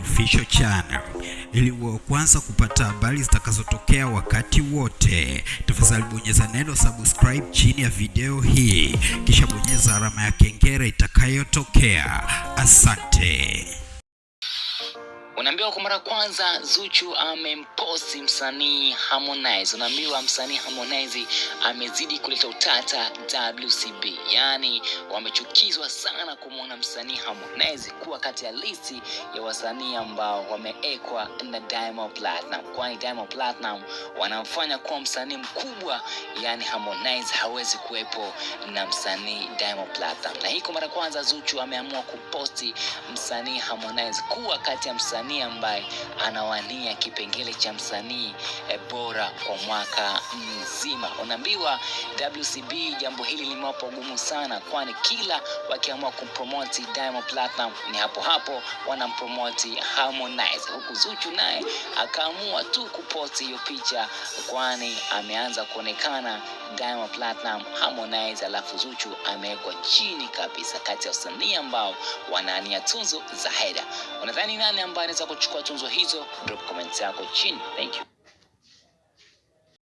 Official Channel ili kwanza kupata habari zitakazotokea wakati wote. Tafadhali bonyeza neno subscribe chini ya video hii, kisha bonyeza alama ya kengele itakayotokea. Asante. Kwa mara kwanza Zuchu amemposti msanii Harmonize. Unaambiwa msanii Harmonize amezidi kuleta utata WCB, yaani wamechukizwa sana kumwona msanii Harmonize kuwa kati ya listi ya wasanii ambao wameekwa na Diamond Platinum, kwani Diamond Platinum wanamfanya kuwa msanii mkubwa, yaani Harmonize hawezi kuwepo na msanii Diamond Platinum. Na hii kwa mara kwanza Zuchu ameamua kuposti msanii Harmonize kuwa kati ya msanii ambaye anawania kipengele cha msanii e, bora kwa mwaka mzima. Unaambiwa WCB jambo hili limewapa ugumu sana, kwani kila wakiamua kumpromoti Diamond Platinum ni hapo hapo wanampromoti Harmonize, huku Zuchu naye akaamua tu kuposti hiyo picha, kwani ameanza kuonekana Diamond Platinum, Harmonize, alafu Zuchu amewekwa chini kabisa kati ya wasanii ambao wanaania tunzo za heda. Unadhani nani ambaye anaweza kuchukua tunzo hizo? Drop comment yako chini. Thank you.